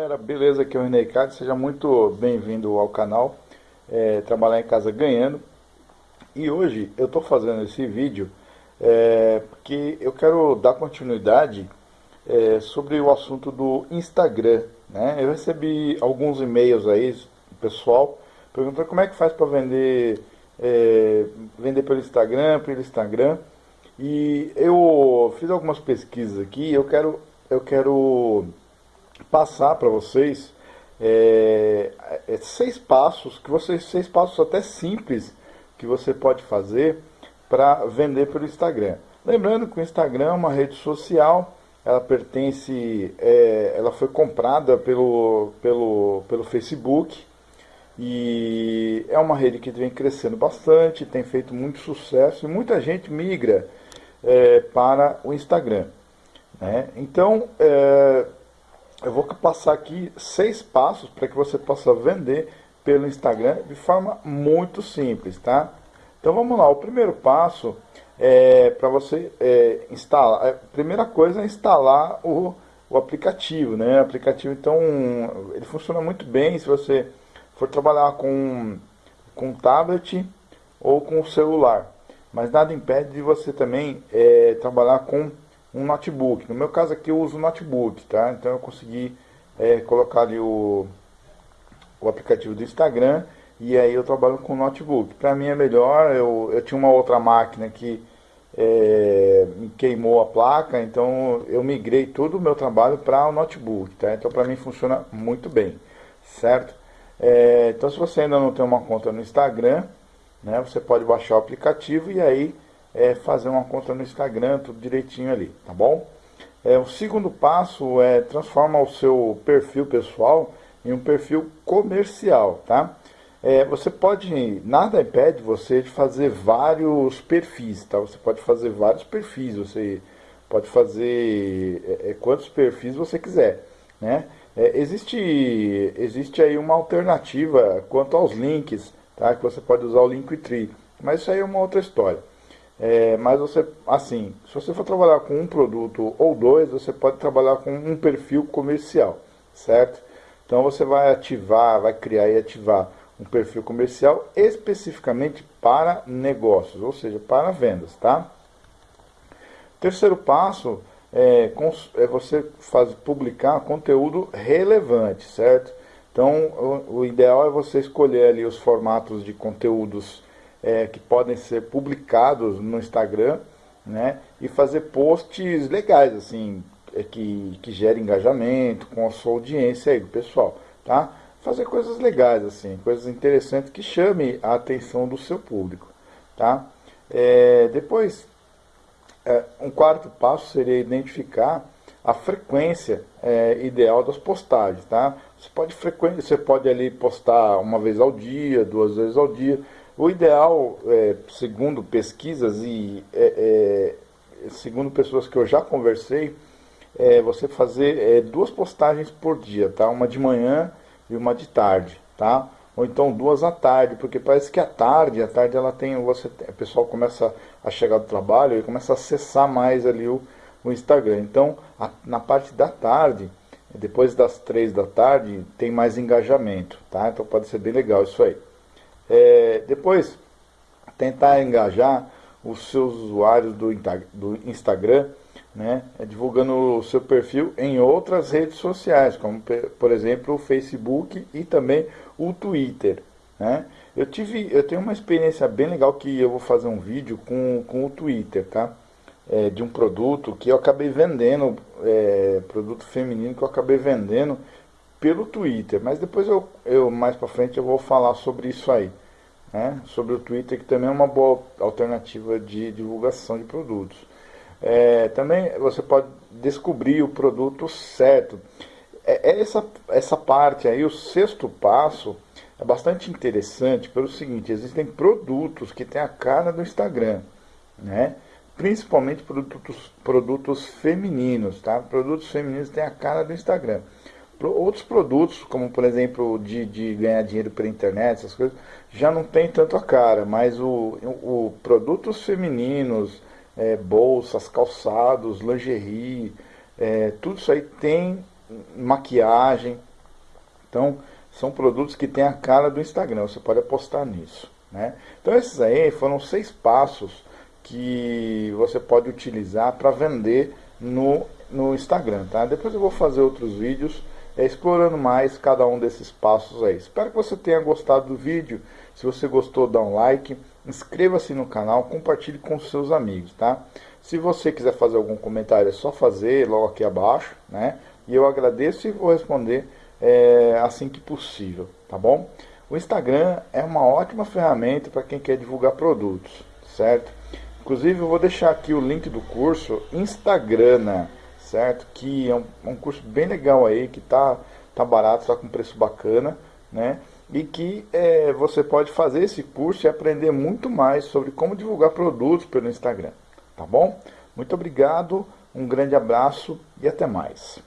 galera, beleza? Aqui é o René Ricardo, seja muito bem-vindo ao canal é, Trabalhar em Casa Ganhando E hoje eu estou fazendo esse vídeo é, porque eu quero dar continuidade é, sobre o assunto do Instagram né? Eu recebi alguns e-mails aí, pessoal, perguntando como é que faz para vender, é, vender pelo Instagram, pelo Instagram E eu fiz algumas pesquisas aqui, eu quero, eu quero passar para vocês é, é, seis passos, que vocês seis passos até simples que você pode fazer para vender pelo Instagram. Lembrando que o Instagram é uma rede social, ela pertence, é, ela foi comprada pelo, pelo, pelo Facebook e é uma rede que vem crescendo bastante, tem feito muito sucesso e muita gente migra é, para o Instagram. Né? Então, é, eu vou passar aqui seis passos para que você possa vender pelo Instagram de forma muito simples, tá? Então vamos lá, o primeiro passo é para você é, instalar, a é, primeira coisa é instalar o, o aplicativo, né? O aplicativo então, ele funciona muito bem se você for trabalhar com, com tablet ou com celular, mas nada impede de você também é, trabalhar com um notebook. No meu caso aqui eu uso notebook, tá? Então eu consegui é, colocar ali o, o aplicativo do Instagram e aí eu trabalho com notebook. Para mim é melhor, eu, eu tinha uma outra máquina que é, queimou a placa, então eu migrei todo o meu trabalho para o notebook, tá? Então para mim funciona muito bem, certo? É, então se você ainda não tem uma conta no Instagram, né, você pode baixar o aplicativo e aí é fazer uma conta no Instagram, tudo direitinho ali, tá bom? É, o segundo passo é transformar o seu perfil pessoal em um perfil comercial, tá? É, você pode, nada impede você de fazer vários perfis, tá? Você pode fazer vários perfis, você pode fazer é, é quantos perfis você quiser, né? É, existe, existe aí uma alternativa quanto aos links, tá? Que você pode usar o Linktree, mas isso aí é uma outra história. É, mas você, assim, se você for trabalhar com um produto ou dois, você pode trabalhar com um perfil comercial, certo? Então você vai ativar, vai criar e ativar um perfil comercial especificamente para negócios, ou seja, para vendas, tá? Terceiro passo é, é você faz, publicar conteúdo relevante, certo? Então, o, o ideal é você escolher ali os formatos de conteúdos é, que podem ser publicados no Instagram, né? E fazer posts legais, assim, é, que, que gerem engajamento com a sua audiência aí, pessoal, tá? Fazer coisas legais, assim, coisas interessantes que chame a atenção do seu público, tá? É, depois, é, um quarto passo seria identificar a frequência é, ideal das postagens, tá? Você pode, você pode ali postar uma vez ao dia, duas vezes ao dia, o ideal, é, segundo pesquisas e é, é, segundo pessoas que eu já conversei, é você fazer é, duas postagens por dia, tá? Uma de manhã e uma de tarde, tá? Ou então duas à tarde, porque parece que à tarde, à tarde ela tem, você, o pessoal começa a chegar do trabalho e começa a acessar mais ali o, o Instagram. Então, a, na parte da tarde, depois das três da tarde, tem mais engajamento, tá? Então pode ser bem legal isso aí. É, depois, tentar engajar os seus usuários do, do Instagram, né, é, divulgando o seu perfil em outras redes sociais, como por exemplo o Facebook e também o Twitter. Né? Eu, tive, eu tenho uma experiência bem legal que eu vou fazer um vídeo com, com o Twitter, tá? É, de um produto que eu acabei vendendo, é, produto feminino que eu acabei vendendo pelo Twitter, mas depois eu, eu mais para frente eu vou falar sobre isso aí, né? sobre o Twitter que também é uma boa alternativa de divulgação de produtos. É, também você pode descobrir o produto certo. É, é, essa, essa parte aí, o sexto passo, é bastante interessante pelo seguinte, existem produtos que têm a cara do Instagram, né? principalmente produtos, produtos femininos, tá? Produtos femininos têm a cara do Instagram. Outros produtos, como por exemplo de, de ganhar dinheiro pela internet, essas coisas, já não tem tanto a cara, mas o, o produtos femininos, é, bolsas, calçados, lingerie, é, tudo isso aí tem maquiagem, Então, são produtos que têm a cara do Instagram, você pode apostar nisso. Né? Então, esses aí foram seis passos que você pode utilizar para vender no, no Instagram. Tá? Depois eu vou fazer outros vídeos é, explorando mais cada um desses passos aí. Espero que você tenha gostado do vídeo. Se você gostou, dá um like, inscreva-se no canal, compartilhe com seus amigos, tá? Se você quiser fazer algum comentário, é só fazer logo aqui abaixo, né? E eu agradeço e vou responder é, assim que possível, tá bom? O Instagram é uma ótima ferramenta para quem quer divulgar produtos, certo? Inclusive eu vou deixar aqui o link do curso Instagrana, certo? Que é um, um curso bem legal aí, que tá, tá barato, tá com preço bacana, né? E que é, você pode fazer esse curso e aprender muito mais sobre como divulgar produtos pelo Instagram, tá bom? Muito obrigado, um grande abraço e até mais.